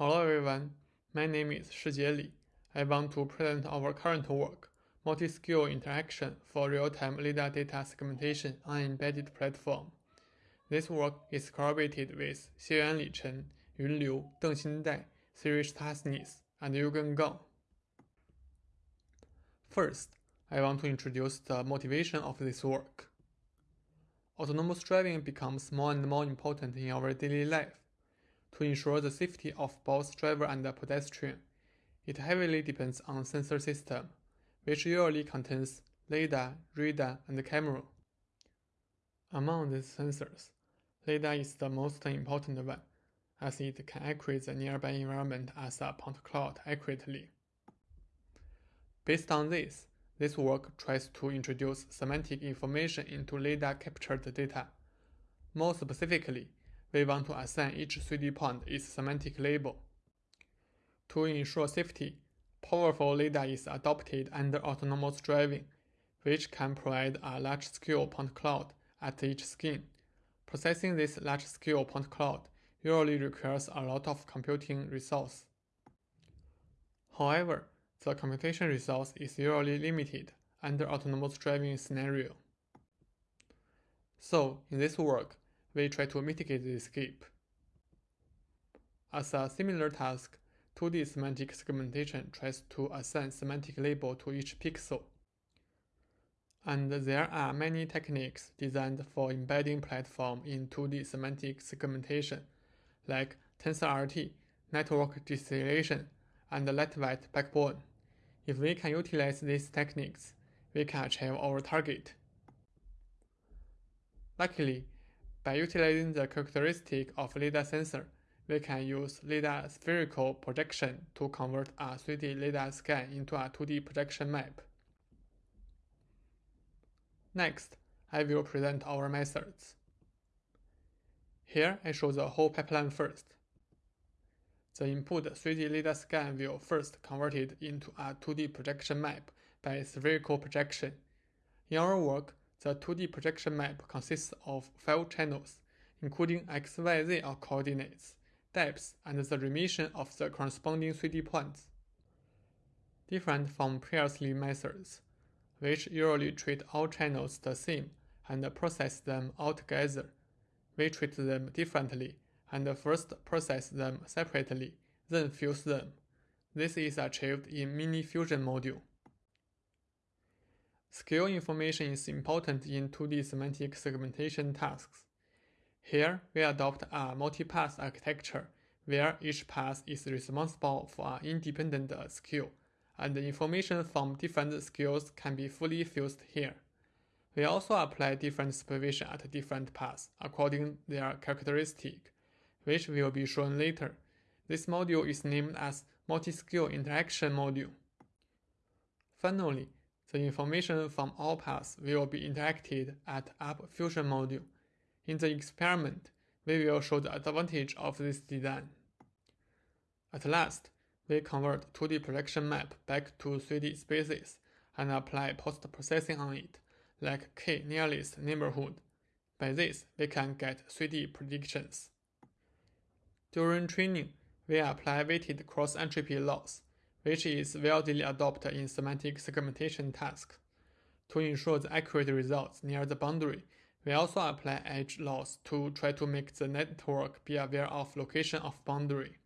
Hello everyone, my name is Shijie Li. I want to present our current work, Multi-Skill Interaction for Real-Time LiDAR Data Segmentation on Embedded Platform. This work is collaborated with Xieyuan Li Chen, Yun Liu, Dengxin Dai, Cyrill Stachniss, and Juergen Gall. First, I want to introduce the motivation of this work. Autonomous driving becomes more and more important in our daily life. To ensure the safety of both driver and pedestrian, it heavily depends on sensor system, which usually contains LiDAR, radar, and camera. Among these sensors, LiDAR is the most important one, as it can accurate the nearby environment as a point cloud accurately. Based on this, this work tries to introduce semantic information into LiDAR captured data. More specifically, we want to assign each 3D point its semantic label. To ensure safety, powerful LiDAR is adopted under autonomous driving, which can provide a large-scale point cloud at each skin. Processing this large-scale point cloud usually requires a lot of computing resource. However, the computation resource is usually limited under autonomous driving scenario. So, in this work, we try to mitigate this gap. As a similar task, 2D semantic segmentation tries to assign semantic label to each pixel. And there are many techniques designed for embedding platform in 2D semantic segmentation, like TensorRT, network distillation, and lightweight backbone. If we can utilize these techniques, we can achieve our target. Luckily, by utilizing the characteristic of LiDAR sensor, we can use LiDAR spherical projection to convert a 3D LiDAR scan into a 2D projection map. Next, I will present our methods. Here I show the whole pipeline first. The input 3D LiDAR scan will first converted into a 2D projection map by spherical projection. In our work, the 2D projection map consists of five channels, including XYZ coordinates, depths, and the remission of the corresponding 3D points. Different from previously methods, which usually treat all channels the same and process them all together. We treat them differently and first process them separately, then fuse them. This is achieved in Mini Fusion module. Scale information is important in 2D semantic segmentation tasks. Here, we adopt a multi-pass architecture where each pass is responsible for an independent skill, and the information from different skills can be fully fused here. We also apply different supervision at different paths according their characteristic, which will be shown later. This module is named as Multi-Skill Interaction module. Finally, the information from all paths will be interacted at Up Fusion module. In the experiment, we will show the advantage of this design. At last, we convert 2D projection map back to 3D spaces and apply post-processing on it, like k-nearest neighborhood. By this, we can get 3D predictions. During training, we apply weighted cross-entropy loss which is widely adopted in semantic segmentation tasks. To ensure the accurate results near the boundary, we also apply edge loss to try to make the network be aware of location of boundary.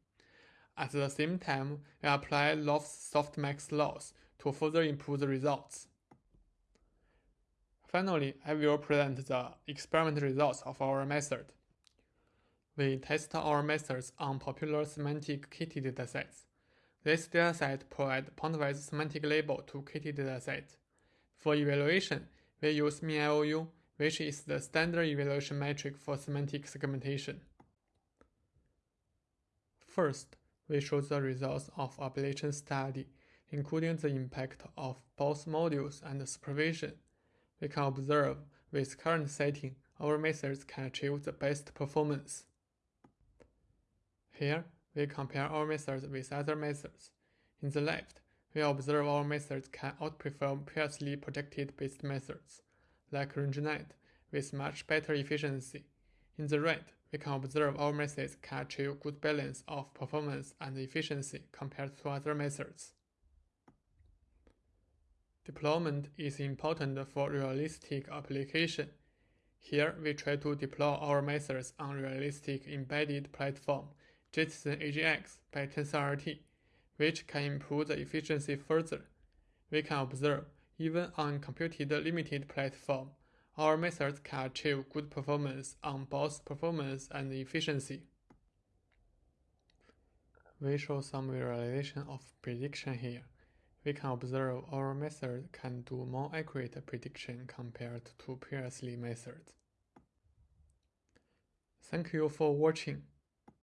At the same time, we apply Lovász-Softmax loss to further improve the results. Finally, I will present the experiment results of our method. We test our methods on popular SemanticKITTI datasets. This dataset provides pointwise semantic label to KITTI dataset. For evaluation, we use mean IoU, which is the standard evaluation metric for semantic segmentation. First, we show the results of ablation study, including the impact of both modules and supervision. We can observe with current setting, our methods can achieve the best performance. Here, we compare our methods with other methods. In the left, we observe our methods can outperform previously projected based methods, like RangeNet, with much better efficiency. In the right, we can observe our methods can achieve good balance of performance and efficiency compared to other methods. Deployment is important for realistic application. Here, we try to deploy our methods on realistic embedded platform, Jetson AGX by TensorRT, which can improve the efficiency further. We can observe, even on computed limited platform, our methods can achieve good performance on both performance and efficiency. We show some visualization of prediction here we can observe our method can do more accurate prediction compared to previously methods. Thank you for watching.